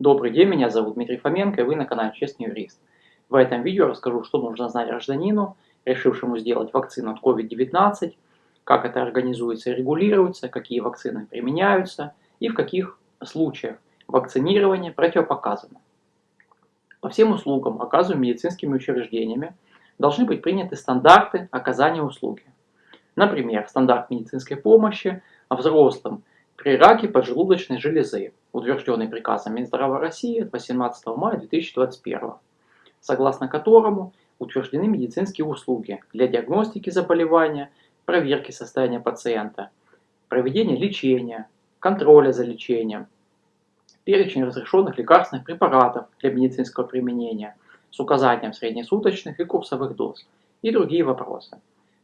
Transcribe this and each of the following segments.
Добрый день, меня зовут Дмитрий Фоменко и вы на канале Честный Юрист. В этом видео расскажу, что нужно знать гражданину, решившему сделать вакцину от COVID-19, как это организуется и регулируется, какие вакцины применяются и в каких случаях вакцинирование противопоказано. По всем услугам, оказываемым медицинскими учреждениями, должны быть приняты стандарты оказания услуги. Например, стандарт медицинской помощи взрослым при раке поджелудочной железы, утвержденный приказом Минздрава России от 18 мая 2021, согласно которому утверждены медицинские услуги для диагностики заболевания, проверки состояния пациента, проведения лечения, контроля за лечением, перечень разрешенных лекарственных препаратов для медицинского применения с указанием среднесуточных и курсовых доз и другие вопросы.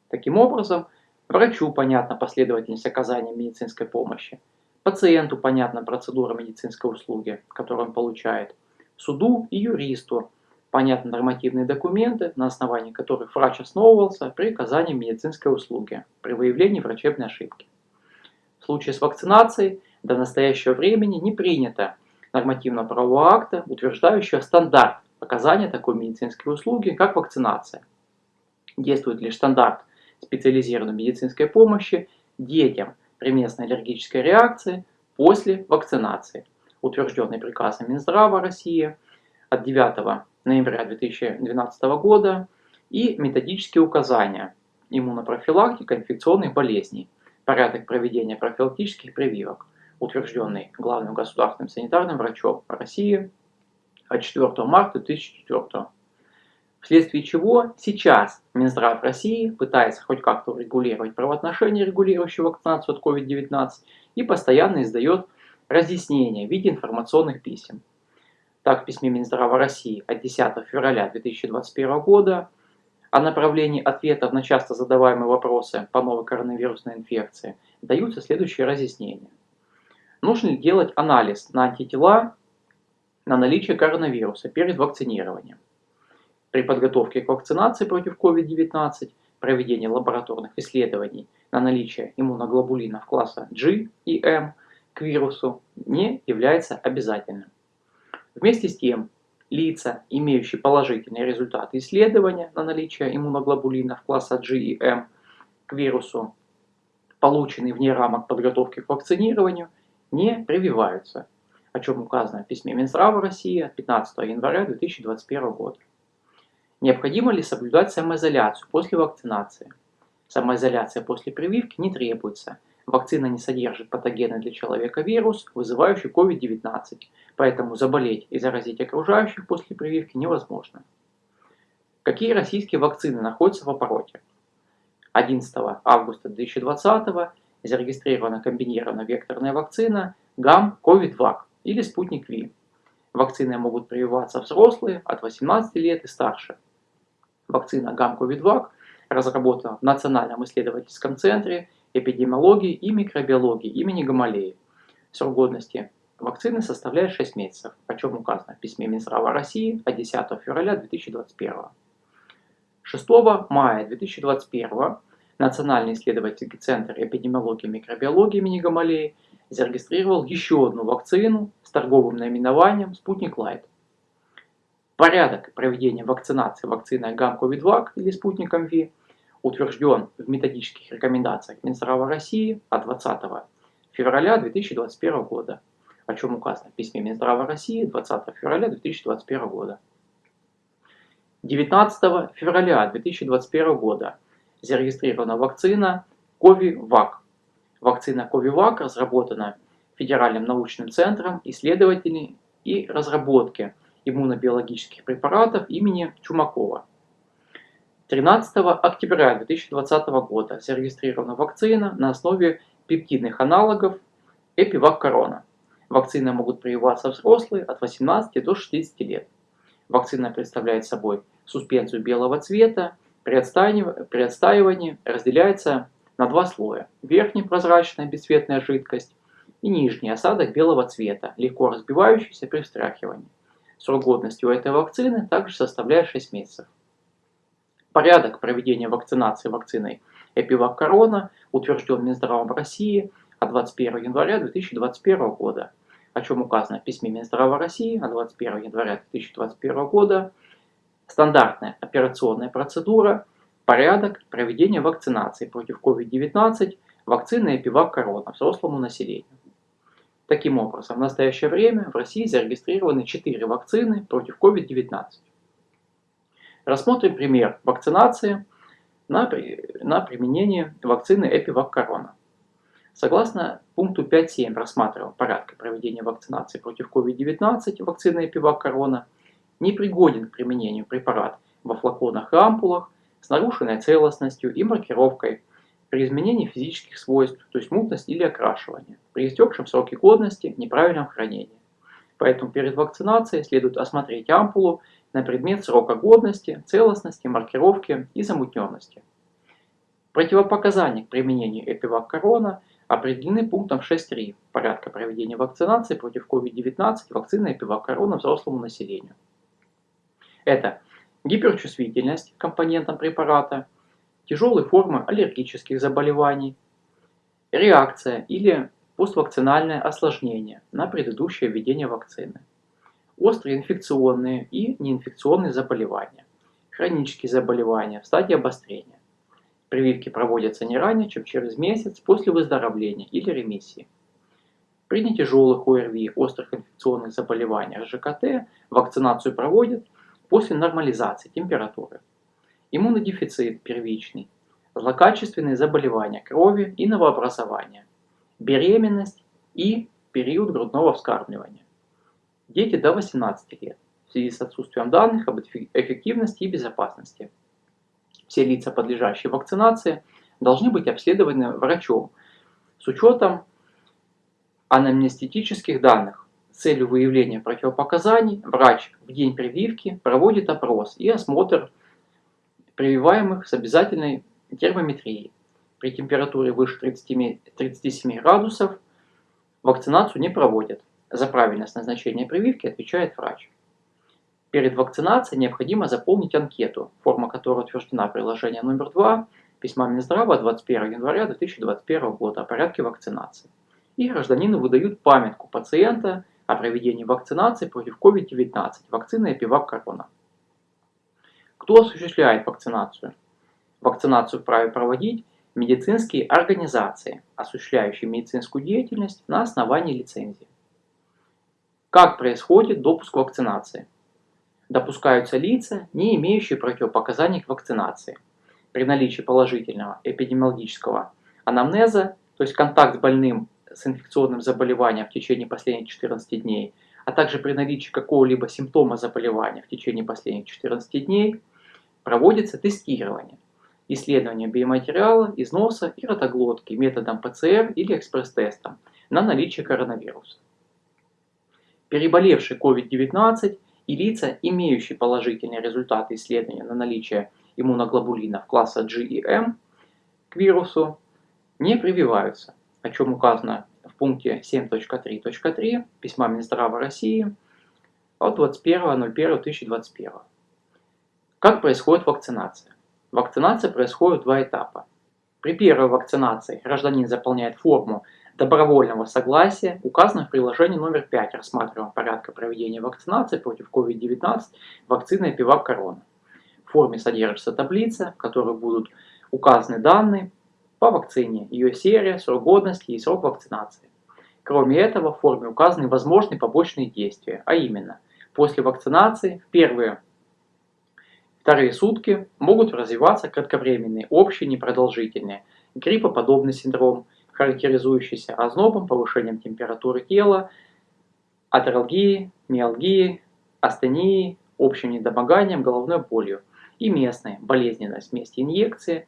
Таким образом, Врачу понятна последовательность оказания медицинской помощи. Пациенту понятна процедура медицинской услуги, которую он получает. Суду и юристу понятны нормативные документы, на основании которых врач основывался при оказании медицинской услуги, при выявлении врачебной ошибки. В случае с вакцинацией до настоящего времени не принято нормативно-правового акта, утверждающего стандарт оказания такой медицинской услуги, как вакцинация. Действует лишь стандарт специализированной медицинской помощи детям при местной аллергической реакции после вакцинации, утвержденный приказом Минздрава России от 9 ноября 2012 года и методические указания иммунопрофилактика инфекционных болезней, порядок проведения профилактических прививок, утвержденный главным государственным санитарным врачом России от 4 марта 2004 вследствие чего сейчас Минздрав России пытается хоть как-то урегулировать правоотношения, регулирующие вакцинацию от COVID-19, и постоянно издает разъяснения в виде информационных писем. Так, в письме Минздрава России от 10 февраля 2021 года о направлении ответов на часто задаваемые вопросы по новой коронавирусной инфекции даются следующие разъяснения. Нужно ли делать анализ на антитела на наличие коронавируса перед вакцинированием? При подготовке к вакцинации против COVID-19 проведение лабораторных исследований на наличие иммуноглобулинов класса G и M к вирусу не является обязательным. Вместе с тем, лица, имеющие положительные результаты исследования на наличие иммуноглобулинов класса G и M к вирусу, полученные вне рамок подготовки к вакцинированию, не прививаются, о чем указано в письме Минздрава России от 15 января 2021 года. Необходимо ли соблюдать самоизоляцию после вакцинации? Самоизоляция после прививки не требуется. Вакцина не содержит патогенный для человека вирус, вызывающий COVID-19, поэтому заболеть и заразить окружающих после прививки невозможно. Какие российские вакцины находятся в обороте? 11 августа 2020 зарегистрирована комбинированная векторная вакцина ГАМ-КОВИД-ВАК или Спутник V. Вакцины могут прививаться взрослые от 18 лет и старше. Вакцина ГАМ-КОВИД-ВАК разработана в Национальном исследовательском центре эпидемиологии и микробиологии имени Гамалеи. Срок годности вакцины составляет 6 месяцев, о чем указано в письме Минздрава России от 10 февраля 2021. 6 мая 2021 Национальный исследовательский центр эпидемиологии и микробиологии имени Гамалеи зарегистрировал еще одну вакцину с торговым наименованием «Спутник Лайт». Порядок проведения вакцинации вакциной ГАМ-КОВИД-ВАК или Спутником V утвержден в методических рекомендациях Минздрава России от 20 февраля 2021 года, о чем указано в письме Минздрава России 20 февраля 2021 года. 19 февраля 2021 года зарегистрирована вакцина CoviVac. Вакцина CoviVac разработана Федеральным научным центром исследователей и разработки – иммунобиологических препаратов имени Чумакова. 13 октября 2020 года зарегистрирована вакцина на основе пептидных аналогов Эпивак Корона. Вакцины могут прививаться взрослые от 18 до 60 лет. Вакцина представляет собой суспензию белого цвета, при отстаивании разделяется на два слоя. Верхний прозрачная бесцветная жидкость и нижний осадок белого цвета, легко разбивающийся при встряхивании. Срок годности у этой вакцины также составляет 6 месяцев. Порядок проведения вакцинации вакциной Эпивак Корона утвержден Минздравом России от 21 января 2021 года, о чем указано в письме Минздрава России от 21 января 2021 года, стандартная операционная процедура, порядок проведения вакцинации против COVID-19 вакцины Эпивак Корона взрослому населению. Таким образом, в настоящее время в России зарегистрированы 4 вакцины против COVID-19. Рассмотрим пример вакцинации на, на применение вакцины Эпивак Корона. Согласно пункту 5.7 рассматриваем порядка проведения вакцинации против COVID-19 вакцины Эпивак Корона, непригоден к применению препарат во флаконах и ампулах с нарушенной целостностью и маркировкой при изменении физических свойств, то есть мутность или окрашивание, при истекшем сроке годности, неправильном хранении. Поэтому перед вакцинацией следует осмотреть ампулу на предмет срока годности, целостности, маркировки и замутненности. Противопоказания к применению Эпивак Корона определены пунктом 6.3 порядка проведения вакцинации против COVID-19 вакцины Эпивак Корона взрослому населению. Это гиперчувствительность к компонентам препарата, тяжелые формы аллергических заболеваний, реакция или поствакцинальное осложнение на предыдущее введение вакцины, острые инфекционные и неинфекционные заболевания, хронические заболевания в стадии обострения. Прививки проводятся не ранее, чем через месяц после выздоровления или ремиссии. При нетяжелых ОРВИ, острых инфекционных заболеваниях ЖКТ вакцинацию проводят после нормализации температуры иммунодефицит первичный, злокачественные заболевания крови и новообразования, беременность и период грудного вскармливания. Дети до 18 лет в связи с отсутствием данных об эффективности и безопасности. Все лица, подлежащие вакцинации, должны быть обследованы врачом с учетом анамнестетических данных. С целью выявления противопоказаний врач в день прививки проводит опрос и осмотр прививаемых с обязательной термометрией. При температуре выше 30, 37 градусов вакцинацию не проводят. За правильность назначения прививки отвечает врач. Перед вакцинацией необходимо заполнить анкету, форма которой утверждена приложение номер 2 письма Минздрава 21 января 2021 года о порядке вакцинации. И гражданину выдают памятку пациента о проведении вакцинации против COVID-19 вакцины Эпивак Корона. Кто осуществляет вакцинацию? Вакцинацию вправе проводить медицинские организации, осуществляющие медицинскую деятельность на основании лицензии. Как происходит допуск вакцинации? Допускаются лица, не имеющие противопоказаний к вакцинации. При наличии положительного эпидемиологического анамнеза, то есть контакт с больным с инфекционным заболеванием в течение последних 14 дней, а также при наличии какого-либо симптома заболевания в течение последних 14 дней – проводится тестирование, исследование биоматериала из носа и ротоглотки методом ПЦР или экспресс-тестом на наличие коронавируса. Переболевший COVID-19 и лица, имеющие положительные результаты исследования на наличие иммуноглобулинов класса G и M к вирусу, не прививаются, о чем указано в пункте 7.3.3 письма Минздрава России от 21.01.2021. Как происходит вакцинация? Вакцинация происходит в два этапа. При первой вакцинации гражданин заполняет форму добровольного согласия, указанную в приложении номер 5 рассматриваемого порядка проведения вакцинации против COVID-19 вакцины Пивак Корона. В форме содержится таблица, в которой будут указаны данные по вакцине, ее серия, срок годности и срок вакцинации. Кроме этого, в форме указаны возможные побочные действия, а именно, после вакцинации в первые Вторые сутки могут развиваться кратковременные, общие, непродолжительные, гриппоподобный синдром, характеризующийся ознобом, повышением температуры тела, атералгией, миалгией, астенией, общим недомоганием, головной болью и местной болезненность вместе инъекции,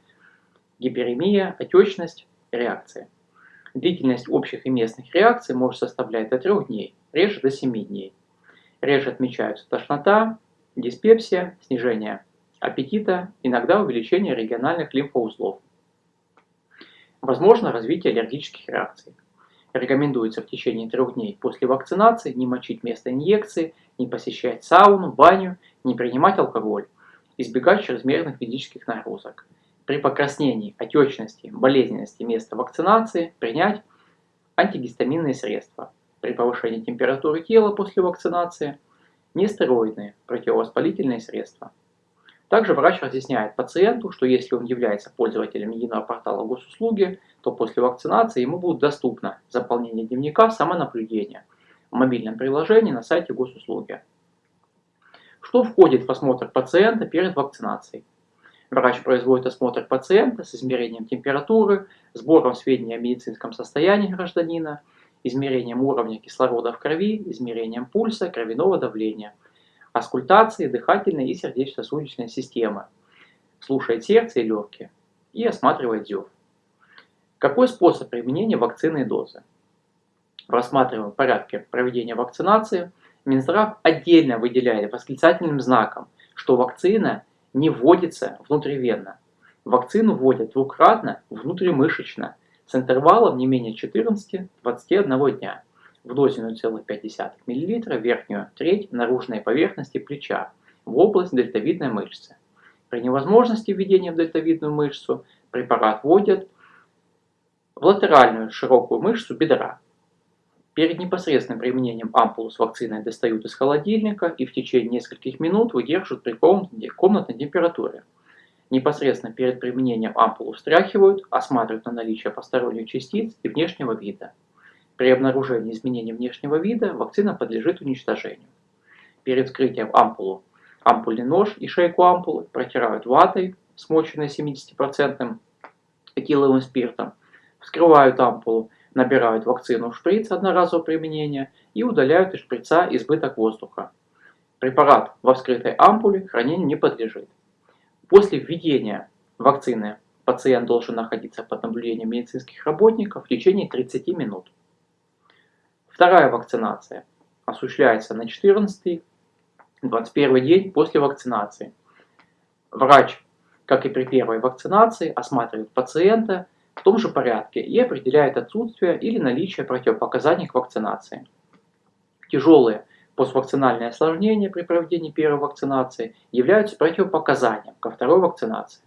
гиперемия, отечность, реакция. Длительность общих и местных реакций может составлять до 3 дней, реже до 7 дней. Реже отмечаются тошнота, диспепсия, снижение аппетита, иногда увеличение региональных лимфоузлов. Возможно развитие аллергических реакций. Рекомендуется в течение трех дней после вакцинации не мочить место инъекции, не посещать сауну, баню, не принимать алкоголь, избегать чрезмерных физических нагрузок. При покраснении, отечности, болезненности места вакцинации принять антигистаминные средства. при повышении температуры тела после вакцинации, нестероидные противовоспалительные средства. Также врач разъясняет пациенту, что если он является пользователем единого портала госуслуги, то после вакцинации ему будет доступно заполнение дневника самонаблюдения в мобильном приложении на сайте госуслуги. Что входит в осмотр пациента перед вакцинацией? Врач производит осмотр пациента с измерением температуры, сбором сведений о медицинском состоянии гражданина, измерением уровня кислорода в крови, измерением пульса, кровяного давления – аскультации дыхательной и сердечно-сосудистой системы, слушает сердце и легкие и осматривает зев. Какой способ применения вакцины и дозы? В рассматриваемом порядке проведения вакцинации Минздрав отдельно выделяет восклицательным знаком, что вакцина не вводится внутривенно. Вакцину вводят двукратно внутримышечно с интервалом не менее 14-21 дня в дозе 0,5 мл верхнюю треть наружной поверхности плеча в область дельтовидной мышцы. При невозможности введения в дельтовидную мышцу препарат вводят в латеральную широкую мышцу бедра. Перед непосредственным применением ампулу с вакциной достают из холодильника и в течение нескольких минут выдерживают при комнатной температуре. Непосредственно перед применением ампулу встряхивают, осматривают на наличие посторонних частиц и внешнего вида. При обнаружении изменений внешнего вида вакцина подлежит уничтожению. Перед вскрытием ампулу ампульный нож и шейку ампулы протирают ватой, смоченной 70% этиловым спиртом, вскрывают ампулу, набирают вакцину в шприц одноразового применения и удаляют из шприца избыток воздуха. Препарат во вскрытой ампуле хранению не подлежит. После введения вакцины пациент должен находиться под наблюдением медицинских работников в течение 30 минут. Вторая вакцинация осуществляется на 14-21 день после вакцинации. Врач, как и при первой вакцинации, осматривает пациента в том же порядке и определяет отсутствие или наличие противопоказаний к вакцинации. Тяжелые поствакцинальные осложнения при проведении первой вакцинации являются противопоказанием ко второй вакцинации.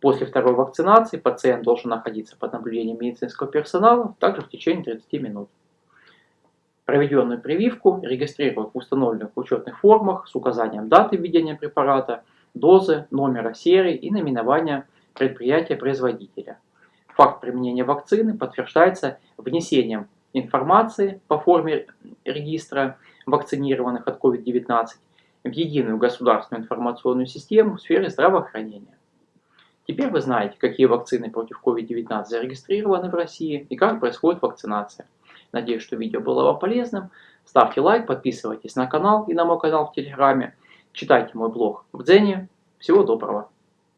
После второй вакцинации пациент должен находиться под наблюдением медицинского персонала также в течение 30 минут. Проведенную прививку регистрируют в установленных учетных формах с указанием даты введения препарата, дозы, номера серии и наименования предприятия-производителя. Факт применения вакцины подтверждается внесением информации по форме регистра вакцинированных от COVID-19 в единую государственную информационную систему в сфере здравоохранения. Теперь вы знаете, какие вакцины против COVID-19 зарегистрированы в России и как происходит вакцинация. Надеюсь, что видео было вам полезным. Ставьте лайк, подписывайтесь на канал и на мой канал в Телеграме. Читайте мой блог в Дзене. Всего доброго!